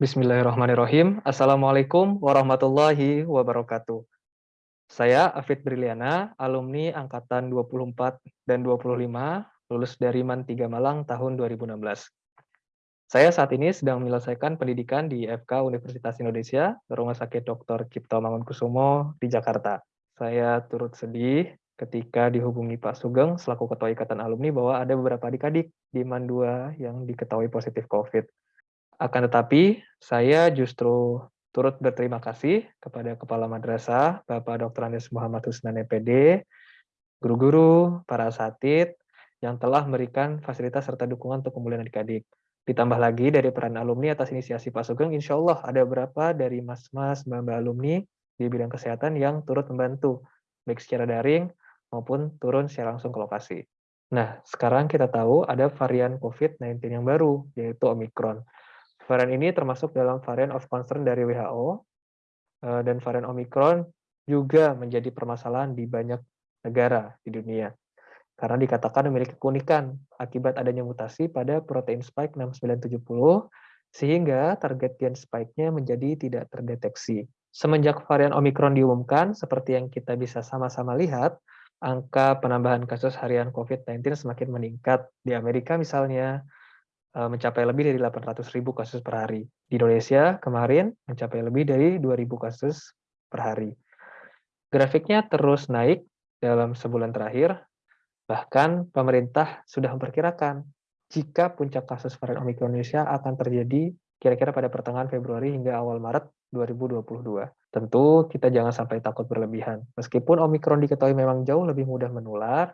Bismillahirrahmanirrahim. Assalamualaikum warahmatullahi wabarakatuh. Saya Afid Briliana, alumni angkatan 24 dan 25, lulus dari MAN 3 Malang tahun 2016. Saya saat ini sedang menyelesaikan pendidikan di FK Universitas Indonesia, Rumah Sakit Dr. Cipto Mangunkusumo di Jakarta. Saya turut sedih ketika dihubungi Pak Sugeng selaku Ketua Ikatan Alumni bahwa ada beberapa adik-adik di MAN 2 yang diketahui positif COVID. Akan tetapi, saya justru turut berterima kasih kepada Kepala Madrasah, Bapak Dr. Anies Muhammad Husnan EPD, guru-guru, para asatid, yang telah memberikan fasilitas serta dukungan untuk pemulihan adik-adik. Ditambah lagi dari peran alumni atas inisiasi Pak Sugeng, insya Allah ada beberapa dari mas-mas, mbak-mbak alumni di bidang kesehatan yang turut membantu, baik secara daring maupun turun secara langsung ke lokasi. Nah, sekarang kita tahu ada varian COVID-19 yang baru, yaitu Omicron. Varian ini termasuk dalam varian of concern dari WHO, eh, dan varian Omicron juga menjadi permasalahan di banyak negara di dunia. Karena dikatakan memiliki keunikan akibat adanya mutasi pada protein spike 6970, sehingga target gen spike-nya menjadi tidak terdeteksi. Semenjak varian Omicron diumumkan, seperti yang kita bisa sama-sama lihat, angka penambahan kasus harian COVID-19 semakin meningkat. Di Amerika misalnya, mencapai lebih dari 800 ribu kasus per hari. Di Indonesia kemarin mencapai lebih dari 2.000 kasus per hari. Grafiknya terus naik dalam sebulan terakhir, bahkan pemerintah sudah memperkirakan jika puncak kasus varian Omicron Indonesia akan terjadi kira-kira pada pertengahan Februari hingga awal Maret 2022. Tentu kita jangan sampai takut berlebihan. Meskipun Omicron diketahui memang jauh lebih mudah menular,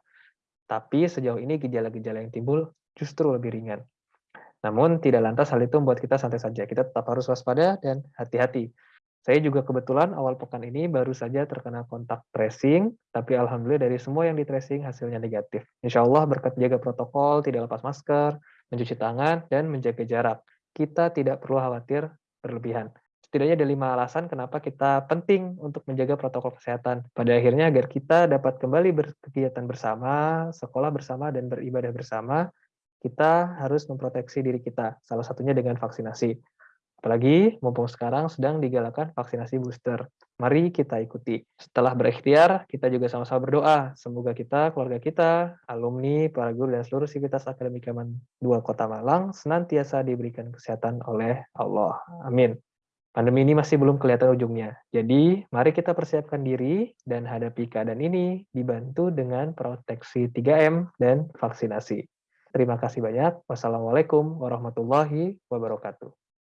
tapi sejauh ini gejala-gejala yang timbul justru lebih ringan. Namun tidak lantas hal itu membuat kita santai saja. Kita tetap harus waspada dan hati-hati. Saya juga kebetulan awal pekan ini baru saja terkena kontak tracing, tapi alhamdulillah dari semua yang di tracing hasilnya negatif. Insya Allah berkat jaga protokol, tidak lepas masker, mencuci tangan, dan menjaga jarak. Kita tidak perlu khawatir berlebihan. Setidaknya ada lima alasan kenapa kita penting untuk menjaga protokol kesehatan. Pada akhirnya agar kita dapat kembali berkegiatan bersama, sekolah bersama, dan beribadah bersama, kita harus memproteksi diri kita, salah satunya dengan vaksinasi. Apalagi mumpung sekarang sedang digalakan vaksinasi booster. Mari kita ikuti. Setelah berikhtiar, kita juga sama-sama berdoa. Semoga kita, keluarga kita, alumni, para guru, dan seluruh sivitas akademika dua Kota Malang senantiasa diberikan kesehatan oleh Allah. Amin. Pandemi ini masih belum kelihatan ujungnya. Jadi, mari kita persiapkan diri dan hadapi keadaan ini dibantu dengan proteksi 3M dan vaksinasi. Terima kasih banyak. Wassalamualaikum warahmatullahi wabarakatuh.